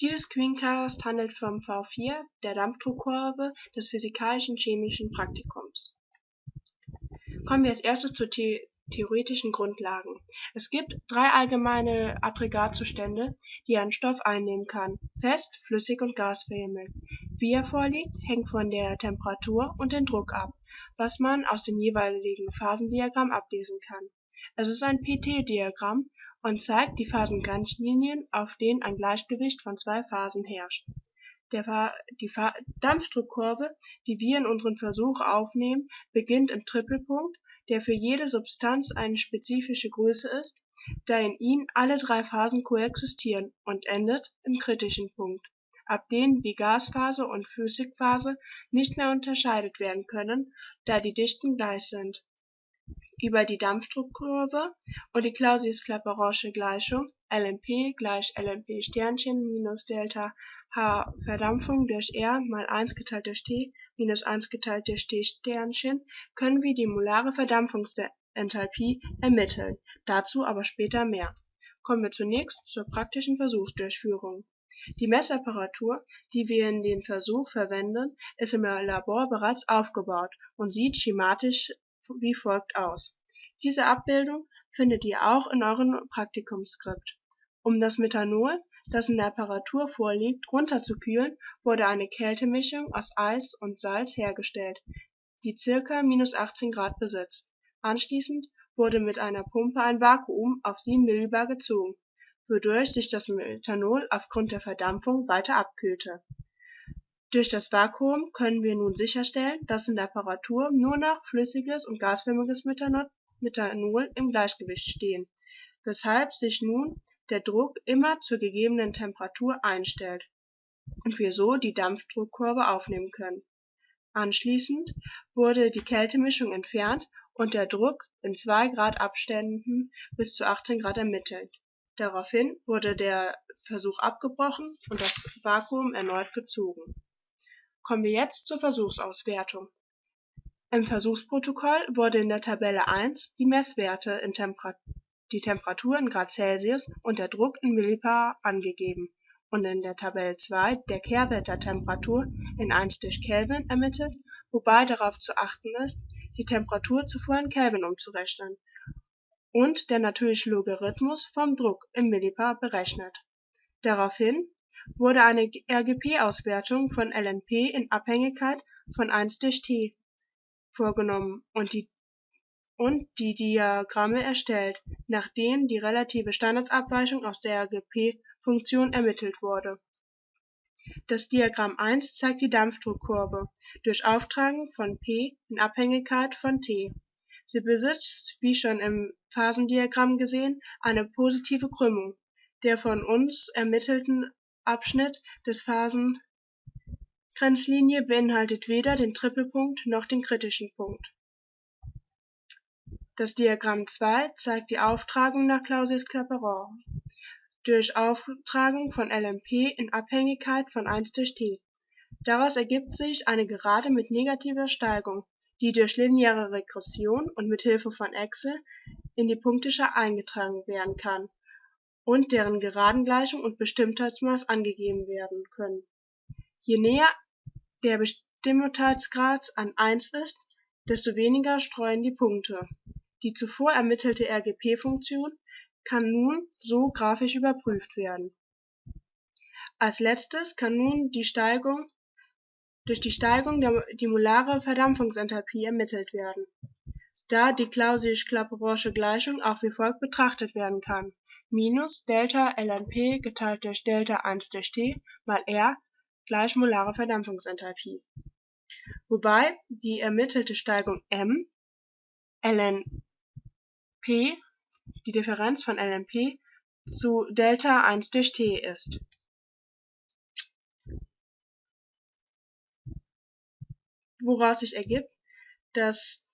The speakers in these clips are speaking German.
Dieses Screencast handelt vom V4, der Dampfdruckkurve des physikalischen-chemischen Praktikums. Kommen wir als erstes zu the theoretischen Grundlagen. Es gibt drei allgemeine Aggregatzustände, die ein Stoff einnehmen kann: fest, flüssig und gasförmig. Wie er vorliegt, hängt von der Temperatur und dem Druck ab, was man aus dem jeweiligen Phasendiagramm ablesen kann. Es ist ein pt-Diagramm und zeigt die Phasengrenzlinien, auf denen ein Gleichgewicht von zwei Phasen herrscht. Die Dampfdruckkurve, die wir in unserem Versuch aufnehmen, beginnt im Tripelpunkt, der für jede Substanz eine spezifische Größe ist, da in ihnen alle drei Phasen koexistieren, und endet im kritischen Punkt, ab dem die Gasphase und Flüssigphase nicht mehr unterscheidet werden können, da die Dichten gleich sind über die Dampfdruckkurve und die Clausius-Clapeyronsche Gleichung LMP gleich Sternchen minus Delta H Verdampfung durch R mal 1 geteilt durch T minus 1 geteilt durch T Sternchen können wir die molare Verdampfungsenthalpie ermitteln, dazu aber später mehr. Kommen wir zunächst zur praktischen Versuchsdurchführung. Die Messapparatur, die wir in den Versuch verwenden, ist im Labor bereits aufgebaut und sieht schematisch wie folgt aus. Diese Abbildung findet ihr auch in eurem Praktikumsskript. Um das Methanol, das in der Apparatur vorliegt, runterzukühlen, wurde eine Kältemischung aus Eis und Salz hergestellt, die ca. -18 Grad besitzt. Anschließend wurde mit einer Pumpe ein Vakuum auf 7 Millibar gezogen, wodurch sich das Methanol aufgrund der Verdampfung weiter abkühlte durch das Vakuum können wir nun sicherstellen, dass in der Apparatur nur noch flüssiges und gasförmiges Methanol im Gleichgewicht stehen, weshalb sich nun der Druck immer zur gegebenen Temperatur einstellt und wir so die Dampfdruckkurve aufnehmen können. Anschließend wurde die Kältemischung entfernt und der Druck in 2 Grad Abständen bis zu 18 Grad ermittelt. Daraufhin wurde der Versuch abgebrochen und das Vakuum erneut gezogen Kommen wir jetzt zur Versuchsauswertung. Im Versuchsprotokoll wurde in der Tabelle 1 die Messwerte die Temperatur in Grad Celsius und der Druck in Millibar angegeben und in der Tabelle 2 der Kehrwert der Temperatur in 1 durch Kelvin ermittelt, wobei darauf zu achten ist, die Temperatur zuvor in Kelvin umzurechnen, und der natürliche Logarithmus vom Druck im Millibar berechnet. Daraufhin wurde eine RGP-Auswertung von LNP in Abhängigkeit von 1 durch T vorgenommen und die Diagramme erstellt, nach denen die relative Standardabweichung aus der RGP-Funktion ermittelt wurde. Das Diagramm 1 zeigt die Dampfdruckkurve durch Auftragen von P in Abhängigkeit von T. Sie besitzt, wie schon im Phasendiagramm gesehen, eine positive Krümmung. Der von uns ermittelten Abschnitt des Phasengrenzlinie beinhaltet weder den Tripelpunkt noch den kritischen Punkt. Das Diagramm 2 zeigt die Auftragung nach Clausius-Clapeyron durch Auftragung von LMP in Abhängigkeit von 1 durch t. Daraus ergibt sich eine Gerade mit negativer Steigung, die durch lineare Regression und mit Hilfe von Excel in die Punkteschar eingetragen werden kann und deren Geradengleichung und Bestimmtheitsmaß angegeben werden können. Je näher der Bestimmtheitsgrad an 1 ist, desto weniger streuen die Punkte. Die zuvor ermittelte RGP-Funktion kann nun so grafisch überprüft werden. Als letztes kann nun die Steigung durch die Steigung der, die molare Verdampfungsenthalpie ermittelt werden, da die Clausius-Clapeyronsche Gleichung auch wie folgt betrachtet werden kann minus Delta lnp geteilt durch Delta 1 durch T mal R gleich molare Verdampfungsenthalpie, wobei die ermittelte Steigung m lnp die Differenz von lnp zu Delta 1 durch T ist. Woraus sich ergibt, dass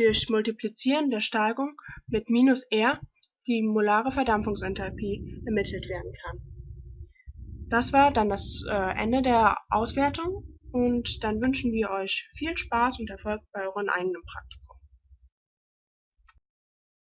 durch Multiplizieren der Steigung mit minus R die molare Verdampfungsenthalpie ermittelt werden kann. Das war dann das äh, Ende der Auswertung und dann wünschen wir euch viel Spaß und Erfolg bei euren eigenen Praktikum.